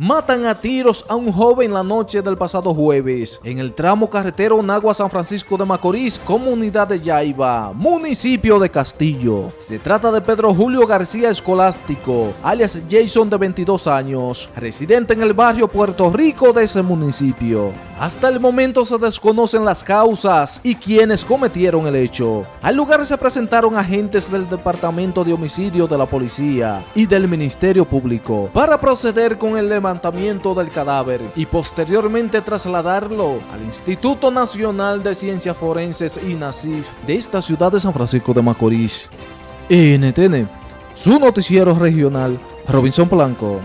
Matan a tiros a un joven la noche del pasado jueves en el tramo carretero Nagua San Francisco de Macorís, comunidad de Yaiba, municipio de Castillo. Se trata de Pedro Julio García Escolástico, alias Jason de 22 años, residente en el barrio Puerto Rico de ese municipio. Hasta el momento se desconocen las causas y quienes cometieron el hecho. Al lugar se presentaron agentes del Departamento de Homicidio de la Policía y del Ministerio Público para proceder con el levantamiento del cadáver y posteriormente trasladarlo al Instituto Nacional de Ciencias Forenses INACIF de esta ciudad de San Francisco de Macorís. NTN, su noticiero regional, Robinson Blanco.